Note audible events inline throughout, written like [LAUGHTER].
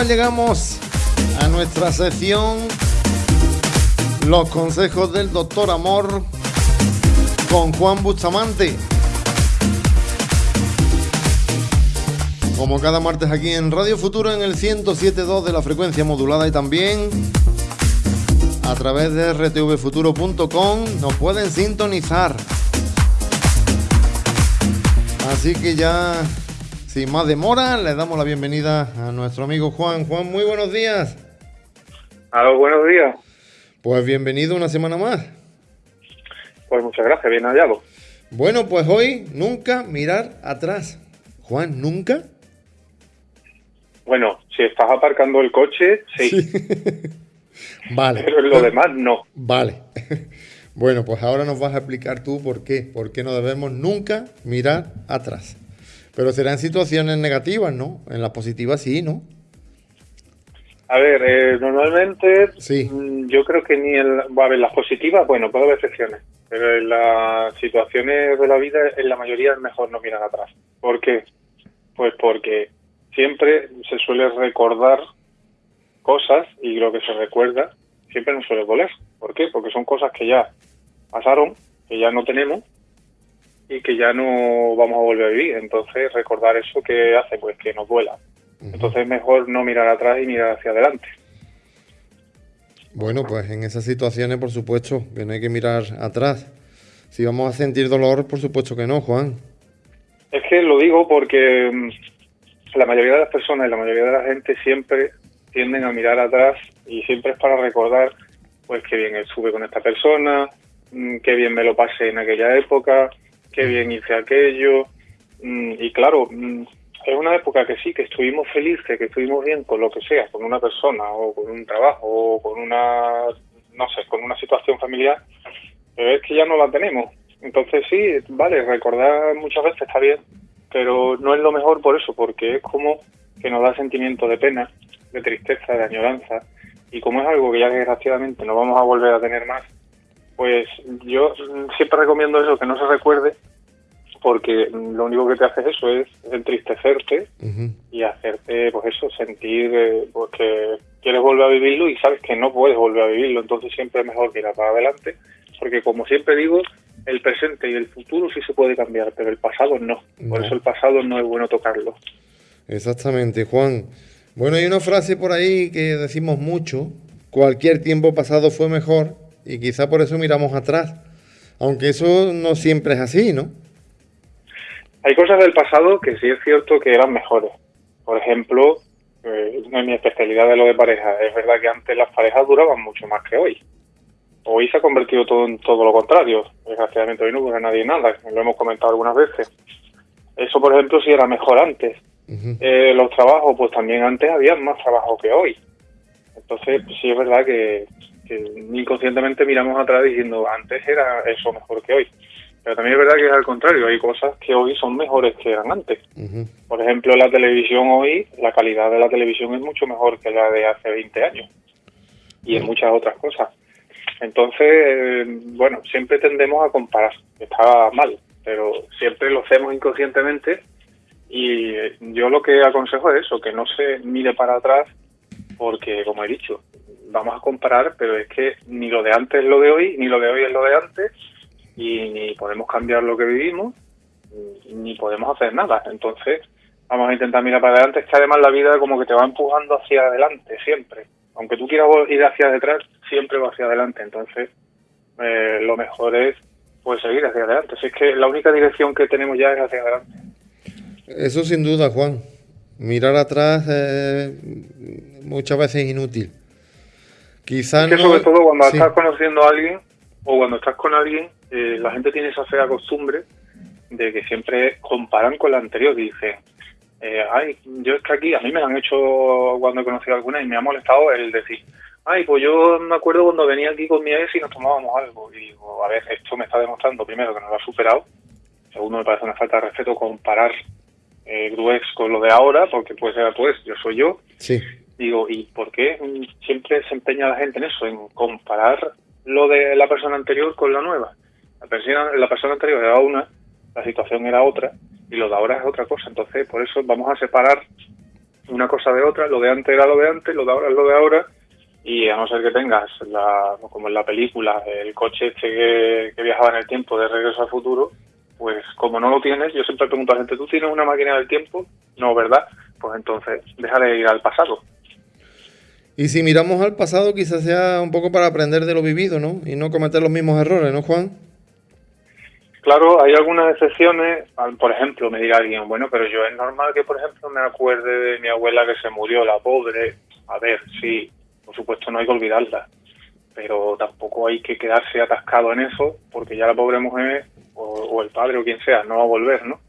llegamos a nuestra sección Los consejos del doctor Amor con Juan Bustamante. Como cada martes aquí en Radio Futuro en el 107.2 de la frecuencia modulada y también a través de rtvfuturo.com nos pueden sintonizar. Así que ya sin más demora, le damos la bienvenida a nuestro amigo Juan. Juan, muy buenos días. Aló, buenos días. Pues bienvenido una semana más. Pues muchas gracias, bien hallado. Bueno, pues hoy nunca mirar atrás. Juan, ¿nunca? Bueno, si estás aparcando el coche, sí. [LAUGHS] vale. Pero en lo demás, no. Vale. [LAUGHS] Bueno, pues ahora nos vas a explicar tú por qué. Por qué no debemos nunca mirar atrás. Pero será en situaciones negativas, ¿no? En las positivas sí, ¿no? A ver, eh, normalmente sí. Mm, yo creo que ni va a haber las positivas, bueno, puede haber excepciones, pero en las situaciones de la vida, en la mayoría es mejor no mirar atrás. ¿Por qué? Pues porque siempre se suele recordar cosas y lo que se recuerda siempre nos suele doler. ¿Por qué? Porque son cosas que ya pasaron, que ya no tenemos y que ya no vamos a volver a vivir. Entonces, recordar eso que hace, pues que nos duela. Entonces, mejor no mirar atrás y mirar hacia adelante. Bueno, pues en esas situaciones, por supuesto, que no hay que mirar atrás. Si vamos a sentir dolor, por supuesto que no, Juan. Es que lo digo porque mm, la mayoría de las personas y la mayoría de la gente siempre tienden a mirar atrás y siempre es para recordar, pues, qué bien estuve con esta persona, mm, qué bien me lo pasé en aquella época, qué bien hice aquello. Mm, y claro, mm, es una época que sí, que estuvimos felices, que estuvimos bien con lo que sea, con una persona o con un trabajo o con una, no sé, con una situación familiar, pero es que ya no la tenemos. Entonces sí, vale, recordar muchas veces está bien, pero no es lo mejor por eso, porque es como que nos da sentimiento de pena, de tristeza, de añoranza, y como es algo que ya desgraciadamente no vamos a volver a tener más, pues yo siempre recomiendo eso, que no se recuerde, porque lo único que te hace eso es entristecerte y hacerte, pues eso, sentir eh, pues que quieres volver a vivirlo y sabes que no puedes volver a vivirlo, entonces siempre es mejor mirar para adelante, porque como siempre digo, el presente y el futuro sí se puede cambiar, pero el pasado no. Por eso el pasado no es bueno tocarlo. Exactamente, Juan. Bueno, hay una frase por ahí que decimos mucho, cualquier tiempo pasado fue mejor y quizá por eso miramos atrás. Aunque eso no siempre es así, ¿no? Hay cosas del pasado que sí es cierto que eran mejores. Por ejemplo, eh, en mi especialidad de lo de pareja, es verdad que antes las parejas duraban mucho más que hoy. Hoy se ha convertido todo en todo lo contrario. Desgraciadamente hoy no dura nadie nada, lo hemos comentado algunas veces. Eso, por ejemplo, sí era mejor antes. eh, los trabajos, pues también antes había más trabajo que hoy. Entonces, pues sí es verdad que, que inconscientemente miramos atrás diciendo antes era eso mejor que hoy. Pero también es verdad que es al contrario, hay cosas que hoy son mejores que eran antes. Por ejemplo, la televisión hoy, la calidad de la televisión es mucho mejor que la de hace 20 años. Y en muchas otras cosas. Entonces, eh, bueno, siempre tendemos a comparar. Está mal, pero siempre lo hacemos inconscientemente. Y yo lo que aconsejo es eso, que no se mire para atrás, porque, como he dicho, vamos a comparar, pero es que ni lo de antes es lo de hoy, ni lo de hoy es lo de antes, y ni podemos cambiar lo que vivimos, ni podemos hacer nada. Entonces, vamos a intentar mirar para adelante. Es que además la vida como que te va empujando hacia adelante, siempre. Aunque tú quieras ir hacia detrás, siempre va hacia adelante. Entonces, eh, lo mejor es pues seguir hacia adelante. Si es que la única dirección que tenemos ya es hacia adelante. Eso sin duda, Juan. Mirar atrás eh, muchas veces es inútil. Quizás es que sobre todo cuando estás conociendo a alguien o cuando estás con alguien, eh, la gente tiene esa fea costumbre de que siempre comparan con la anterior y dicen, eh, ay, yo es que aquí, a mí me han hecho cuando he conocido a alguna y me ha molestado el decir, ay, pues yo me acuerdo cuando venía aquí con mi ex y nos tomábamos algo. Y digo, a ver, esto me está demostrando primero que no lo ha superado, segundo me parece una falta de respeto comparar eh, tu ex con lo de ahora, porque puede ser tu ex, yo soy yo. Sí. Digo, ¿y por qué siempre se empeña la gente en eso, en comparar lo de la persona anterior con la nueva? La persona, la persona anterior era una, la situación era otra, y lo de ahora es otra cosa. Entonces, por eso vamos a separar una cosa de otra, lo de antes era lo de antes, lo de ahora es lo de ahora, y a no ser que tengas, la, como en la película, el coche este que, viajaba en el tiempo de regreso al futuro, pues como no lo tienes, yo siempre pregunto a la gente, ¿tú tienes una máquina del tiempo? No, ¿verdad? Pues entonces, déjale ir al pasado. Y si miramos al pasado, quizás sea un poco para aprender de lo vivido, ¿no? Y no cometer los mismos errores, ¿no, Juan? Claro, hay algunas excepciones. Por ejemplo, me dirá alguien, bueno, pero yo es normal que, por ejemplo, me acuerde de mi abuela que se murió, la pobre. A ver, sí, por supuesto no hay que olvidarla, pero tampoco hay que quedarse atascado en eso, porque ya la pobre mujer o, el padre o quien sea no va a volver, ¿no?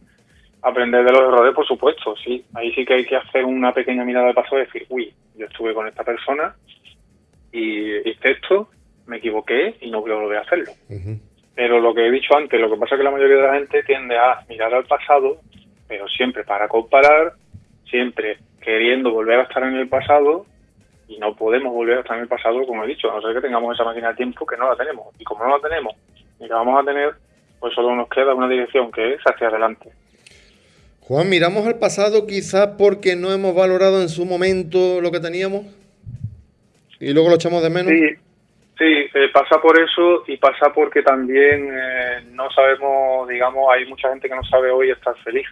Aprender de los errores, por supuesto, sí. Ahí sí que hay que hacer una pequeña mirada de paso y decir, uy, yo estuve con esta persona y hice esto, me equivoqué y no quiero volver a hacerlo. Pero lo que he dicho antes, lo que pasa es que la mayoría de la gente tiende a mirar al pasado, pero siempre para comparar, siempre queriendo volver a estar en el pasado y no podemos volver a estar en el pasado, como he dicho, a no ser que tengamos esa máquina de tiempo que no la tenemos. Y como no la tenemos y la vamos a tener, pues solo nos queda una dirección que es hacia adelante. Juan, miramos al pasado quizás porque no hemos valorado en su momento lo que teníamos y luego lo echamos de menos. Sí, Sí, eh, pasa por eso y pasa porque también eh, no sabemos, digamos, hay mucha gente que no sabe hoy estar feliz.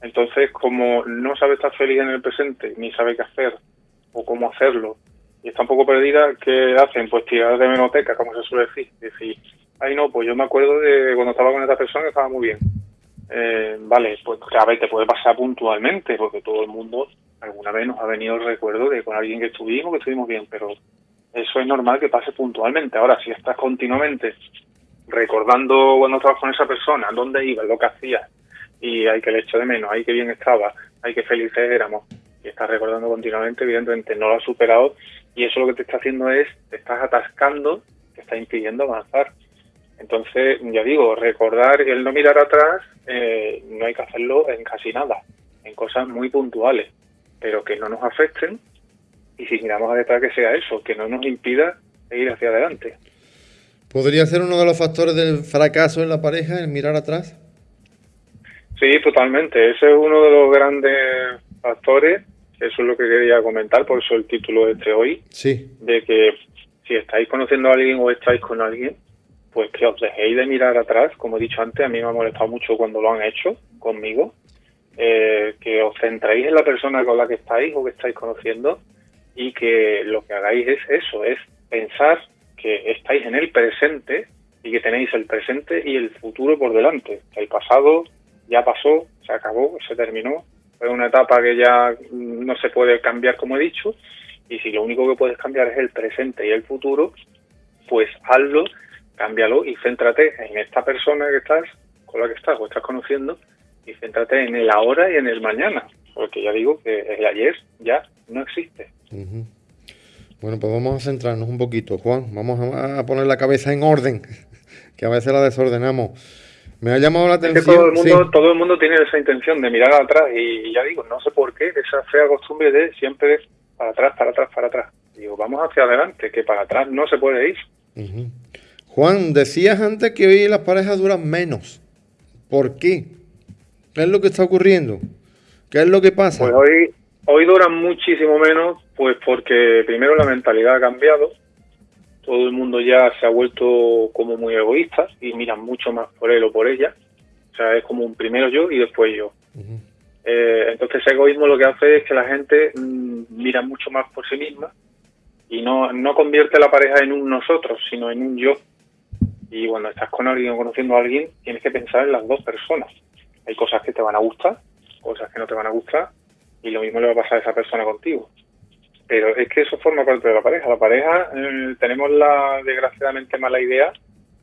Entonces, como no sabe estar feliz en el presente, ni sabe qué hacer o cómo hacerlo, y está un poco perdida, ¿qué hacen? Pues tirar de menoteca, como se suele decir. Decir, ay no, pues yo me acuerdo de cuando estaba con esta persona que estaba muy bien. Eh, vale, pues a ver, te puede pasar puntualmente, porque todo el mundo alguna vez nos ha venido el recuerdo de con alguien que estuvimos, que estuvimos bien, pero eso es normal que pase puntualmente. Ahora, si estás continuamente recordando cuando estabas con esa persona, dónde ibas, lo que hacías, y hay que le echo de menos, hay que bien estaba, hay que felices éramos, y estás recordando continuamente, evidentemente no lo has superado, y eso lo que te está haciendo es, te estás atascando, te está impidiendo avanzar. Entonces, ya digo, recordar el no mirar atrás, eh, no hay que hacerlo en casi nada, en cosas muy puntuales, pero que no nos afecten y si miramos a detrás que sea eso, que no nos impida ir hacia adelante. ¿Podría ser uno de los factores del fracaso en la pareja el mirar atrás? Sí, totalmente. Ese es uno de los grandes factores. Eso es lo que quería comentar, por eso el título de este hoy. Sí. De que si estáis conociendo a alguien o estáis con alguien, pues que os dejéis de mirar atrás. Como he dicho antes, a mí me ha molestado mucho cuando lo han hecho conmigo. Eh, que os centréis en la persona con la que estáis o que estáis conociendo y que lo que hagáis es eso, es pensar que estáis en el presente y que tenéis el presente y el futuro por delante. El pasado ya pasó, se acabó, se terminó, fue una etapa que ya no se puede cambiar como he dicho y si lo único que puedes cambiar es el presente y el futuro, pues hazlo, cámbialo y céntrate en esta persona que estás, con la que estás o estás conociendo y céntrate en el ahora y en el mañana, porque ya digo que el ayer ya no existe. Bueno, pues vamos a centrarnos un poquito, Juan. Vamos a poner la cabeza en orden, [LAUGHS] que a veces la desordenamos. Me ha llamado la atención. todo, el mundo, todo el mundo tiene esa intención de mirar atrás y ya digo, no sé por qué, esa fea costumbre de siempre para atrás, para atrás, para atrás. Digo, vamos hacia adelante, que para atrás no se puede ir. Juan, decías antes que hoy las parejas duran menos. ¿Por qué? ¿Qué es lo que está ocurriendo? ¿Qué es lo que pasa? Pues hoy, hoy duran muchísimo menos pues porque primero la mentalidad ha cambiado, todo el mundo ya se ha vuelto como muy egoísta y miran mucho más por él o por ella. O sea, es como un primero yo y después yo. Eh, entonces ese egoísmo lo que hace es que la gente mm, mira mucho más por sí misma y no, no convierte la pareja en un nosotros, sino en un yo. Y cuando estás con alguien o conociendo a alguien, tienes que pensar en las dos personas. Hay cosas que te van a gustar, cosas que no te van a gustar, y lo mismo le va a pasar a esa persona contigo. Pero es que eso forma parte de la pareja. La pareja eh, tenemos la desgraciadamente mala idea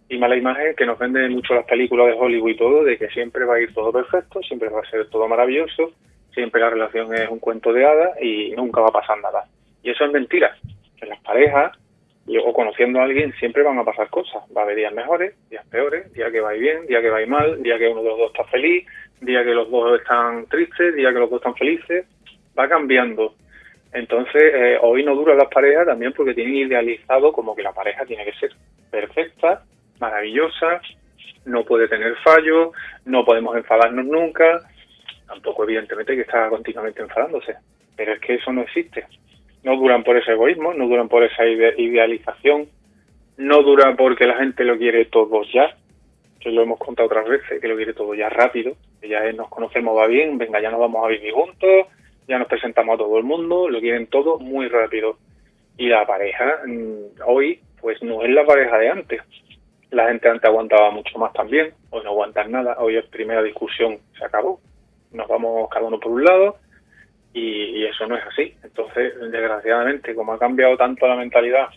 y mala imagen que nos venden mucho las películas de Hollywood y todo, de que siempre va a ir todo perfecto, siempre va a ser todo maravilloso, siempre la relación es un cuento de hadas y nunca va a pasar nada. Y eso es mentira. En las parejas, o conociendo a alguien, siempre van a pasar cosas. Va a haber días mejores, días peores, día que va bien, día que va mal, día que uno de los dos está feliz, día que los dos están tristes, día que los dos están felices. Va cambiando entonces, eh, hoy no duran las parejas también porque tienen idealizado como que la pareja tiene que ser perfecta, maravillosa, no puede tener fallos, no podemos enfadarnos nunca, tampoco evidentemente que está continuamente enfadándose. pero es que eso no existe. No duran por ese egoísmo, no duran por esa idealización, no dura porque la gente lo quiere todo ya, que lo hemos contado otras veces, que lo quiere todo ya rápido, que ya nos conocemos, va bien, venga, ya nos vamos a vivir juntos, ya nos presentamos a todo el mundo, lo quieren todo muy rápido. Y la pareja mm, hoy, pues no es la pareja de antes. La gente antes aguantaba mucho más también, hoy no aguantan nada, hoy es primera discusión, se acabó. Nos vamos cada uno por un lado y, eso no es así. Entonces, desgraciadamente, como ha cambiado tanto la mentalidad,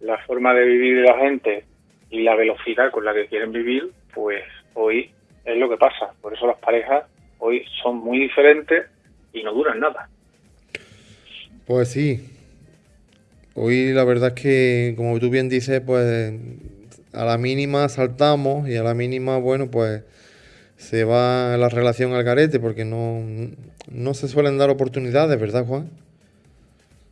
la forma de vivir de la gente y la velocidad con la que quieren vivir, pues hoy es lo que pasa. Por eso las parejas hoy son muy diferentes y no duran nada. Pues sí. Hoy la verdad es que, como tú bien dices, pues a la mínima saltamos y a la mínima, bueno, pues se va la relación al garete porque no, no se suelen dar oportunidades, ¿verdad, Juan?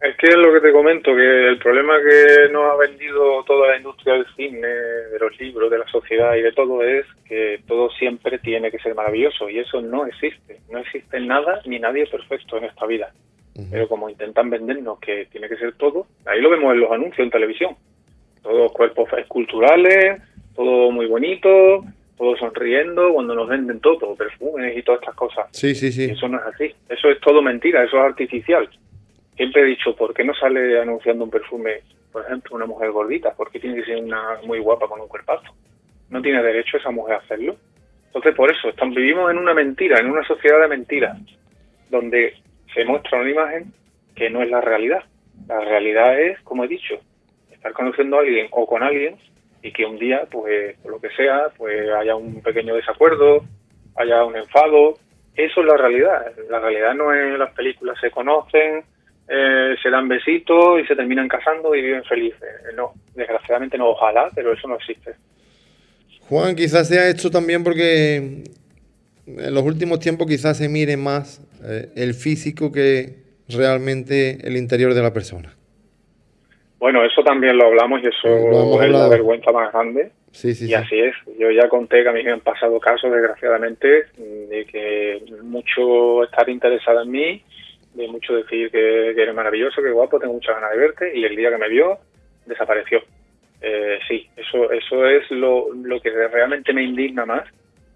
Es que es lo que te comento, que el problema que nos ha vendido toda la industria del cine, de los libros, de la sociedad y de todo es que todo siempre tiene que ser maravilloso y eso no existe. No existe nada ni nadie perfecto en esta vida. Pero como intentan vendernos que tiene que ser todo, ahí lo vemos en los anuncios en televisión. Todos cuerpos esculturales, todo muy bonito, todo sonriendo, cuando nos venden todo, perfumes y todas estas cosas. Sí, sí, sí. eso no es así. Eso es todo mentira, eso es artificial siempre he dicho, ¿por qué no sale anunciando un perfume, por ejemplo, una mujer gordita? ¿Por qué tiene que ser una muy guapa con un cuerpazo? No tiene derecho esa mujer a hacerlo. Entonces, por eso, estamos, vivimos en una mentira, en una sociedad de mentiras, donde se muestra una imagen que no es la realidad. La realidad es, como he dicho, estar conociendo a alguien o con alguien y que un día, pues, por lo que sea, pues haya un pequeño desacuerdo, haya un enfado. Eso es la realidad. La realidad no es las películas se conocen, eh, se dan besitos y se terminan casando y viven felices. Eh, no, desgraciadamente no, ojalá, pero eso no existe. Juan, quizás sea esto también porque en los últimos tiempos quizás se mire más eh, el físico que realmente el interior de la persona. Bueno, eso también lo hablamos y eso es la vergüenza más grande. Sí, sí, y así es. Yo ya conté que a mí me han pasado casos, desgraciadamente, de que mucho estar interesada en mí de mucho decir que, eres maravilloso, que guapo, tengo muchas ganas de verte, y el día que me vio, desapareció. Eh, sí, eso, eso es lo, lo que realmente me indigna más,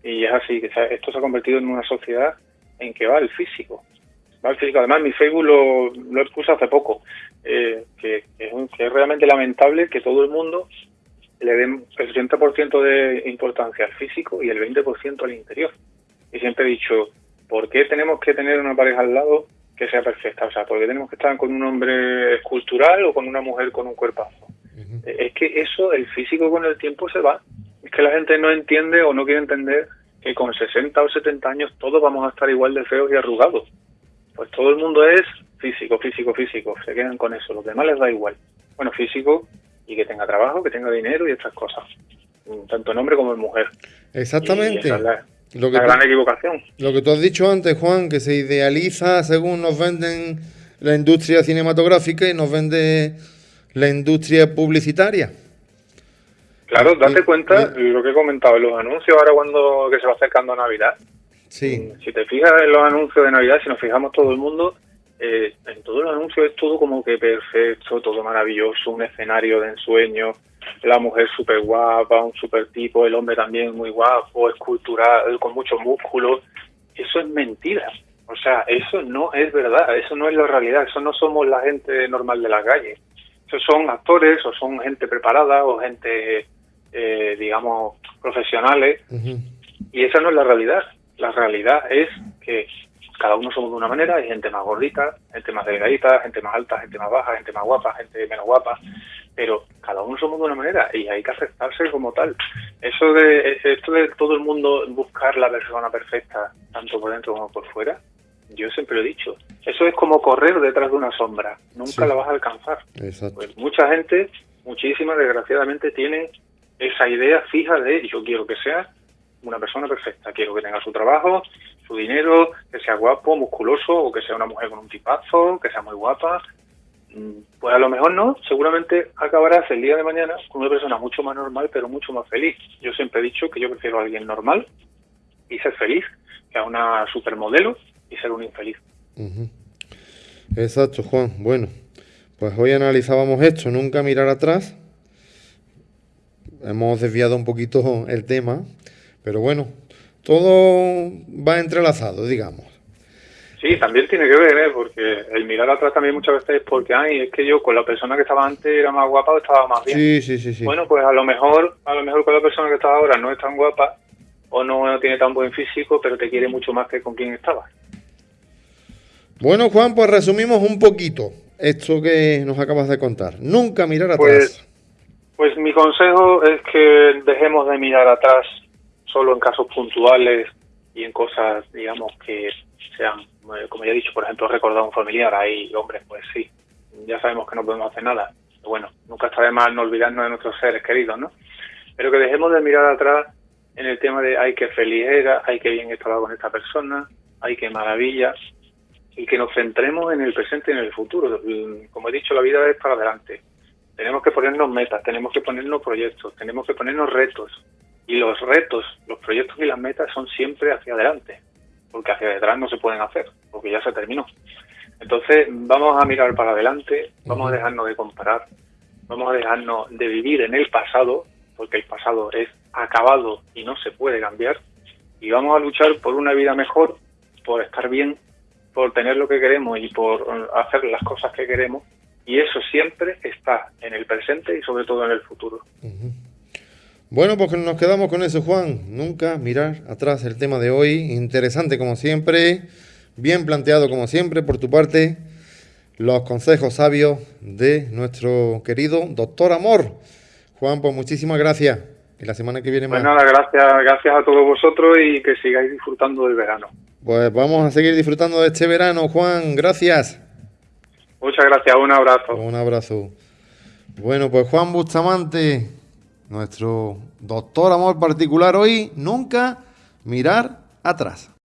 y es así, que esto se ha convertido en una sociedad en que va el físico. Físico. Además, mi Facebook lo, lo puse hace poco, eh, que, es, que es realmente lamentable que todo el mundo le den el 80% de importancia al físico y el 20% al interior. Y siempre he dicho, ¿por qué tenemos que tener una pareja al lado que sea perfecta. O sea, porque tenemos que estar con un hombre escultural o con una mujer con un cuerpazo. Es que eso, el físico con el tiempo se va. Es que la gente no entiende o no quiere entender que con 60 o 70 años todos vamos a estar igual de feos y arrugados. Pues todo el mundo es físico, físico, físico. Se quedan con eso. Los demás les da igual. Bueno, físico y que tenga trabajo, que tenga dinero y estas cosas. Tanto en hombre como en mujer. Exactamente. Lo que gran equivocación. Lo que tú has dicho antes, Juan, que se idealiza según nos venden la industria cinematográfica y nos vende la industria publicitaria. Claro, date cuenta lo que he comentado en los anuncios ahora cuando que se va acercando a Navidad. Sí. Si te fijas en los anuncios de Navidad, si nos fijamos todo el mundo, eh, en todos los anuncios es todo como que perfecto, todo maravilloso, un escenario de ensueño, la mujer súper guapa, un súper tipo, el hombre también muy guapo, escultural, con mucho músculo. Eso es mentira. O sea, eso no es verdad, eso no es la realidad, eso no somos la gente normal de la calle. Eso son actores o son gente preparada o gente, eh, digamos, profesionales. Y esa no es la realidad. La realidad es que cada uno somos de una manera, hay gente más gordita, gente más delgadita, gente más alta, gente más baja, gente más guapa, gente menos guapa pero cada uno somos de una manera y hay que aceptarse como tal. Eso de esto de todo el mundo buscar la persona perfecta, tanto por dentro como por fuera, yo siempre lo he dicho. Eso es como correr detrás de una sombra, nunca la vas a alcanzar. Pues mucha gente, muchísima desgraciadamente tiene esa idea fija de yo quiero que sea una persona perfecta, quiero que tenga su trabajo, su dinero, que sea guapo, musculoso o que sea una mujer con un tipazo, que sea muy guapa, pues a lo mejor no, seguramente acabarás el día de mañana con una persona mucho más normal, pero mucho más feliz. Yo siempre he dicho que yo prefiero a alguien normal y ser feliz que a una supermodelo y ser un infeliz. Exacto, Juan. Bueno, pues hoy analizábamos esto, nunca mirar atrás. Hemos desviado un poquito el tema, pero bueno, todo va entrelazado, digamos. Sí, también tiene que ver, ¿eh? porque el mirar atrás también muchas veces es porque, ay, es que yo con la persona que estaba antes era más guapa o estaba más bien. Sí, sí, sí, sí. Bueno, pues a lo mejor, a lo mejor con la persona que estaba ahora no es tan guapa o no tiene tan buen físico, pero te quiere mucho más que con quien estaba. Bueno, Juan, pues resumimos un poquito esto que nos acabas de contar. Nunca mirar pues, atrás. Pues mi consejo es que dejemos de mirar atrás solo en casos puntuales y en cosas, digamos, que sean, eh, como ya he dicho, por ejemplo, recordar a un familiar. Ahí, hombre, pues sí, ya sabemos que no podemos hacer nada. Bueno, nunca está de mal no olvidarnos de nuestros seres queridos, ¿no? Pero que dejemos de mirar atrás en el tema de ay, qué feliz era, ay, qué bien estaba con esta persona, ay, qué maravilla, y que nos centremos en el presente y en el futuro. Como he dicho, la vida es para adelante. Tenemos que ponernos metas, tenemos que ponernos proyectos, tenemos que ponernos retos. Y los retos, los proyectos y las metas son siempre hacia adelante, porque hacia detrás no se pueden hacer, porque ya se terminó. Entonces, vamos a mirar para adelante, vamos a dejarnos de comparar, vamos a dejarnos de vivir en el pasado, porque el pasado es acabado y no se puede cambiar, y vamos a luchar por una vida mejor, por estar bien, por tener lo que queremos y por hacer las cosas que queremos, y eso siempre está en el presente y sobre todo en el futuro. Bueno, pues nos quedamos con eso, Juan. Nunca mirar atrás el tema de hoy. Interesante como siempre, bien planteado como siempre por tu parte. Los consejos sabios de nuestro querido doctor Amor. Juan, pues muchísimas gracias. Y la semana que viene pues más. Pues nada, gracias, gracias a todos vosotros y que sigáis disfrutando del verano. Pues vamos a seguir disfrutando de este verano, Juan. Gracias. Muchas gracias, un abrazo. Un abrazo. Bueno, pues Juan Bustamante, nuestro doctor amor particular hoy, nunca mirar atrás.